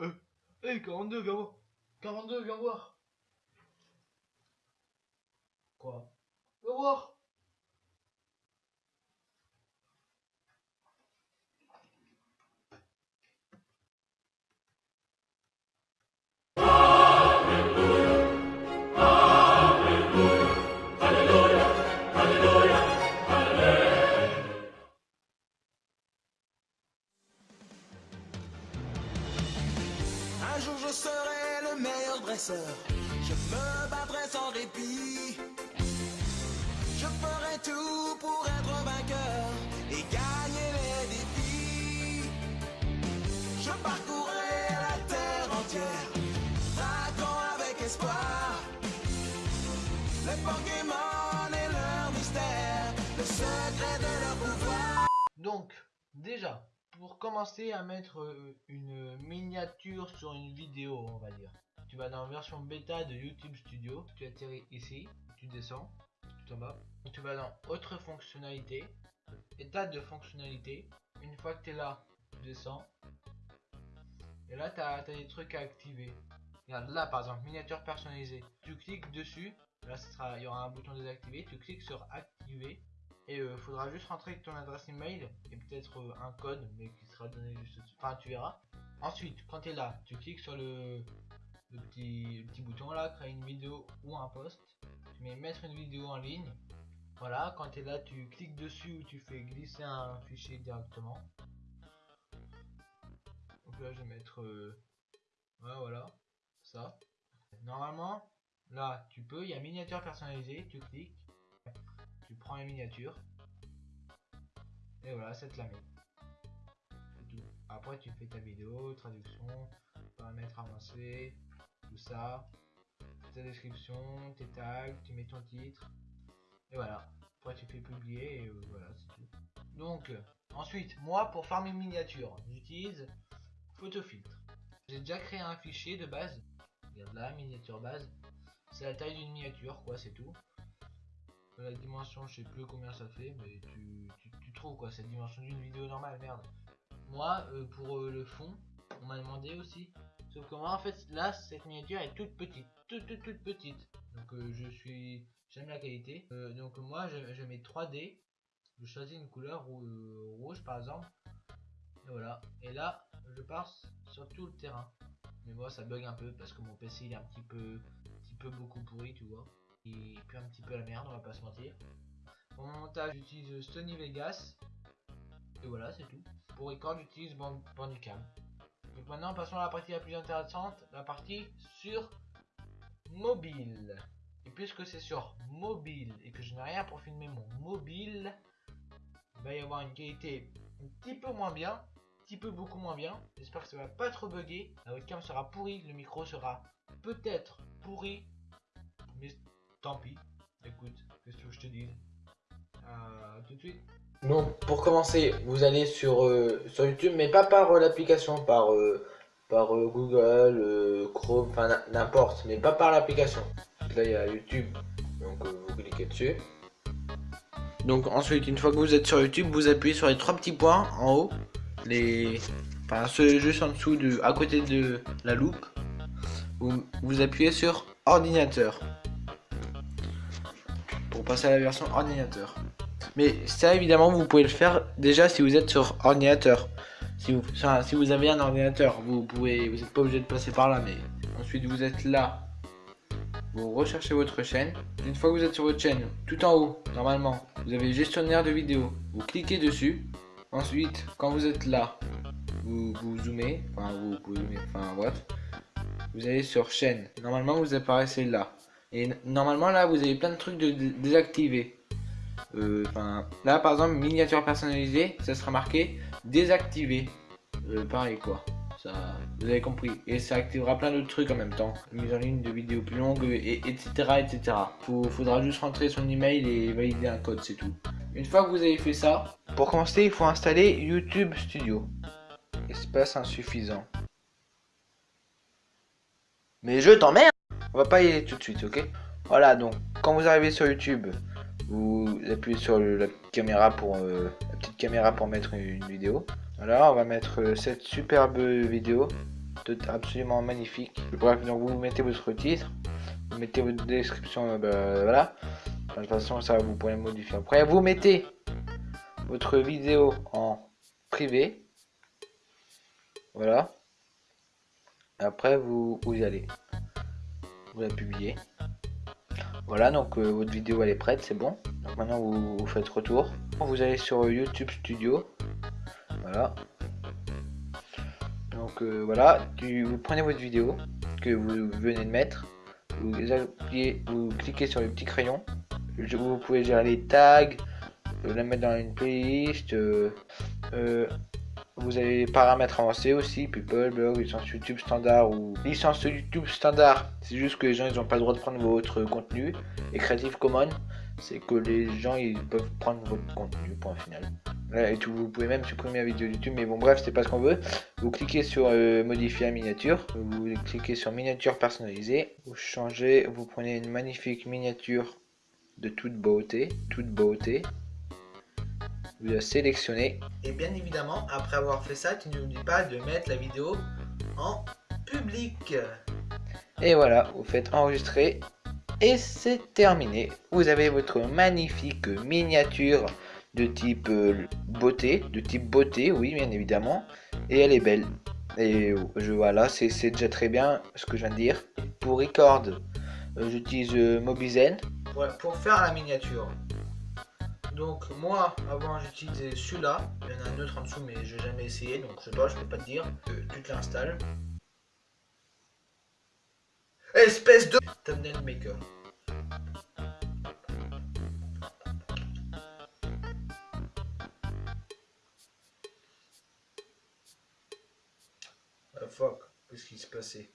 Euh, hey 42, viens voir. 42, viens voir. Quoi? Viens voir. Je me battrai sans répit. Je ferai tout pour être vainqueur et gagner les défis. Je parcourrai la terre entière, traquant avec espoir. Les Pokémon et leur mystère, le secret de leur pouvoir. Donc, déjà, pour commencer à mettre euh, une miniature sur une vidéo, on va dire. Tu vas dans version bêta de YouTube Studio, tu atterris ici, tu descends, tout en bas. Tu vas dans autre fonctionnalité, état de fonctionnalité. Une fois que tu es là, tu descends. Et là, tu as, des trucs à activer. Regarde là, par exemple, miniature personnalisée. Tu cliques dessus, là, il y aura un bouton désactivé. Tu cliques sur activer. Et il faudra juste rentrer ton adresse email et peut-être euh, un code, mais qui sera donné juste. Enfin, tu verras. Ensuite, quand tu es là, tu cliques sur le, petit, petit bouton là, créer une vidéo ou un post. Tu mets mettre une vidéo en ligne. Voilà, quand tu es là, tu cliques dessus ou tu fais glisser un fichier directement. Donc là, je vais mettre. euh, voilà, ça. Normalement, là, tu peux, il y a miniature personnalisée, tu cliques tu prends les miniatures et voilà ça te la met après tu fais ta vidéo traduction paramètres avancés ça. Ta description tes tags tu mets ton titre. Et voilà. Après tu fais publier et euh, voilà c'est tout. Donc euh, ensuite moi pour faire mes miniatures j'utilise photofiltre. J'ai déjà créé un fichier de base. Regarde là miniature base. C'est la taille d'une miniature quoi c'est tout. La dimension, je sais plus combien ça fait, mais tu, trouves quoi, cette dimension d'une vidéo normale, merde. Moi, euh, pour le fond, on m'a demandé aussi. Sauf que moi, en fait, là, cette miniature est toute petite, toute, toute, toute petite. Donc, euh, je suis, j'aime la qualité. Euh, donc, moi, je, mets 3D. Je choisis une couleur euh, rouge, par exemple. Et voilà. Et là, je passe sur tout le terrain. Mais moi, ça bug un peu parce que mon PC il est un petit peu, un petit peu beaucoup pourri, tu vois et puis un petit peu la merde, on va pas se mentir. Pour mon montage, j'utilise Sony Vegas. Et voilà, c'est tout. Pour record, j'utilise Band- Bandicam. Donc maintenant, passons à la partie la plus intéressante, la partie sur mobile. Et puisque c'est sur mobile et que je n'ai rien pour filmer mon mobile, il va y avoir une qualité un petit peu moins bien, un petit peu beaucoup moins bien. J'espère que ça va pas trop bugger. La webcam sera pourrie, le micro sera peut-être pourri, mais tant pis. Écoute, qu'est-ce que je te dise Euh, Tout de suite. Donc, pour commencer, vous allez sur, euh, YouTube, mais pas par euh, l'application, par, euh, par Google, Chrome, enfin n'importe, mais pas par l'application. Là, il y a YouTube, donc vous cliquez dessus. Donc, ensuite, une fois que vous êtes sur YouTube, vous appuyez sur les trois petits points en haut, les, enfin ceux juste en dessous, de, à côté de la loupe. Vous, vous appuyez sur ordinateur pour passer à la version ordinateur. Mais ça évidemment vous pouvez le faire déjà si vous êtes sur ordinateur. Si vous, si vous avez un ordinateur, vous pouvez, vous n'êtes pas obligé de passer par là, mais ensuite vous êtes là. Vous recherchez votre chaîne. Une fois que vous êtes sur votre chaîne, tout en haut, normalement, vous avez gestionnaire de vidéo. Vous cliquez dessus. Ensuite, quand vous êtes là, vous, vous zoomez, enfin vous zoomer, enfin bref. Vous allez sur chaîne. Normalement vous apparaissez là. Et normalement là vous avez plein de trucs de, de- désactivés. Euh, là par exemple miniature personnalisée, ça sera marqué désactivé. Euh, pareil quoi. Ça, vous avez compris. Et ça activera plein d'autres trucs en même temps. Mise en ligne de vidéos plus longues et etc etc. Faudra juste rentrer son email et valider un code, c'est tout. Une fois que vous avez fait ça, pour commencer il faut installer YouTube Studio. Espace insuffisant. Mais je t'emmerde On va pas y aller tout de suite, ok? Voilà, donc quand vous arrivez sur YouTube, vous appuyez sur la caméra pour euh, la petite caméra pour mettre une, une vidéo. Voilà, on va mettre euh, cette superbe vidéo. absolument magnifique. Bref, donc vous mettez votre titre, vous mettez votre description, euh, bah, voilà. De toute façon, ça vous pourrez modifier. Après, vous mettez votre vidéo en privé. Voilà. Après, vous, vous y allez. Vous la publiez. Voilà, donc euh, votre vidéo elle est prête, c'est bon. Maintenant vous, faites retour. Vous allez sur YouTube Studio. Voilà. Donc euh, voilà, vous prenez votre vidéo que vous venez de mettre. Vous, appuyez, vous cliquez sur le petit crayon. Vous pouvez gérer les tags, euh, la mettre dans une playlist. Vous avez les paramètres avancés aussi, people, blog, licence YouTube standard ou licence YouTube standard. C'est juste que les gens ils n'ont pas le droit de prendre votre contenu. Et Creative Commons, c'est que les gens ils peuvent prendre votre contenu, point final. Et vous pouvez même supprimer la vidéo YouTube, mais bon bref, c'est pas ce qu'on veut. Vous cliquez sur euh, modifier la miniature, vous cliquez sur miniature personnalisée, vous changez, vous prenez une magnifique miniature de toute beauté, toute beauté, vous la sélectionnez. Et bien évidemment, après avoir fait ça, tu n'oublies pas de mettre la vidéo en public. Et voilà, vous faites enregistrer et c'est terminé. Vous avez votre magnifique miniature de type euh, beauté, de type beauté, oui bien évidemment, et elle est belle. Et je voilà, c'est déjà très bien ce que je viens de dire. Pour record, euh, j'utilise euh, Mobizen. pour faire la miniature, donc moi, avant j'utilisais celui-là. Il y en a un autre en dessous mais je n'ai jamais essayé. Donc je sais pas, je peux pas te dire. Tu te l'installes. Espèce de thumbnail maker. Ah, fuck, qu'est-ce qui se passait?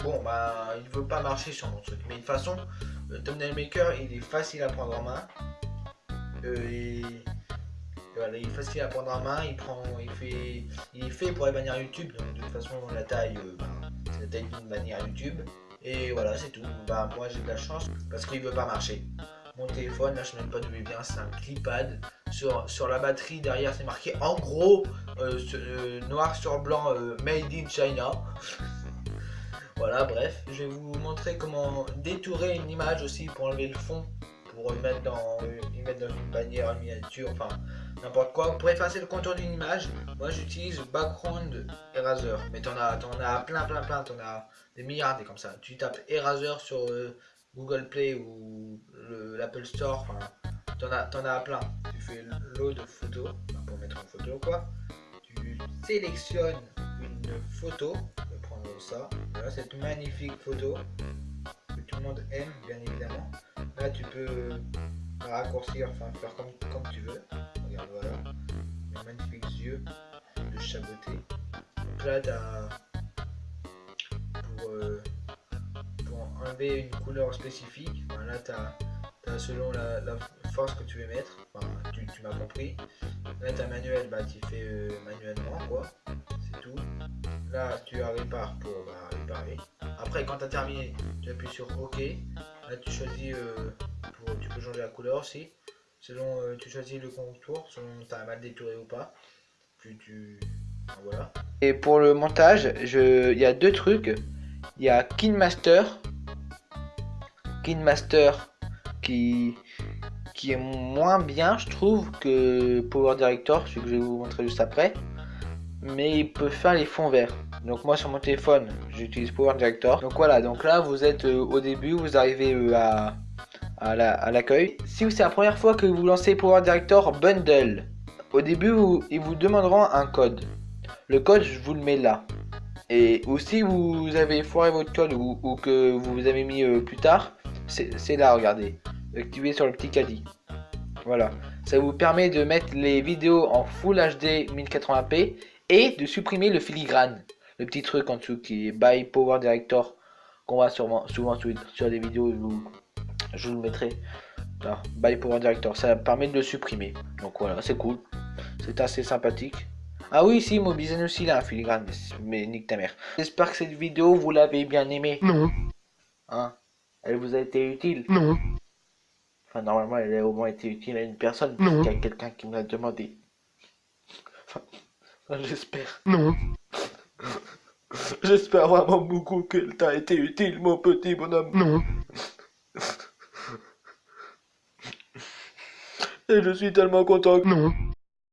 Bon bah il veut pas marcher sur mon truc. Mais de toute façon, le thumbnail maker il est facile à prendre en main. Euh, il, est facile à prendre en main, il prend, il fait, il est fait pour les bannières YouTube, de toute façon la taille, euh, ben, c'est la taille d'une bannière YouTube. Et voilà, c'est tout. Bah, moi j'ai de la chance parce qu'il veut pas marcher. Mon téléphone, là je sais même pas d'où il vient, c'est un clipad. Sur, la batterie derrière c'est marqué en gros euh, noir sur blanc made in China. voilà, bref. Je vais vous montrer comment détourer une image aussi pour enlever le fond pour mettre dans, mettre dans une bannière, miniature, enfin n'importe quoi. Pour effacer le contour d'une image, moi j'utilise Background Eraser. Mais t'en as, en as plein, plein, plein, t'en as des milliards des comme ça. Tu tapes Eraser sur euh, Google Play ou l'Apple Store, t'en as, en as plein. Tu fais load de photos, pour mettre en photo quoi. Tu sélectionnes une photo, je vais prendre ça, voilà cette magnifique photo que tout le monde aime bien évidemment. Là, tu peux raccourcir, enfin faire comme, comme tu veux. Regarde, voilà. Les magnifiques yeux de chaboté. Donc là, as, pour, euh, pour enlever une couleur spécifique, là, tu as, selon la, force que tu veux mettre. Enfin, tu, tu m'as compris. Là, tu as manuel, bah, tu fais euh, manuellement, quoi. C'est tout. Là, tu as répare pour bah, réparer. Après, quand tu as terminé, tu appuies sur OK. Tu choisis, euh, tu peux changer la couleur aussi. Selon, euh, tu choisis le contour, selon tu as mal détouré ou pas. Tu, voilà. Et pour le montage, il y a deux trucs. Il y a KinMaster. KinMaster qui, qui est moins bien, je trouve, que Power Director, celui que je vais vous montrer juste après. Mais il peut faire les fonds verts. Donc moi sur mon téléphone, j'utilise Power Director. Donc voilà, donc là vous êtes euh, au début, vous arrivez euh, à, à l'accueil. si c'est la première fois que vous lancez Power Director Bundle, au début vous, ils vous demanderont un code. Le code, je vous le mets là. Et ou si vous avez foiré votre code ou, que vous avez mis euh, plus tard, c'est là, regardez. Activez sur le petit caddie. Voilà. Ça vous permet de mettre les vidéos en Full HD 1080p et de supprimer le filigrane le petit truc en dessous qui est by Power Director qu'on voit sûrement, souvent sur, des vidéos, je vous, je vous le mettrai. by Power Director, ça permet de le supprimer. Donc voilà, c'est cool. C'est assez sympathique. Ah oui, si, Mobizen aussi, là, un filigrane, mais nique ta mère. J'espère que cette vidéo, vous l'avez bien aimée. Non. Hein? Elle vous a été utile? Non. Enfin, normalement, elle a au moins été utile à une personne. Non. Il y a quelqu'un qui me l'a demandé. Enfin, j'espère. Non. J'espère vraiment beaucoup qu'elle t'a été utile, mon petit bonhomme. Non. Et je suis tellement content. Non.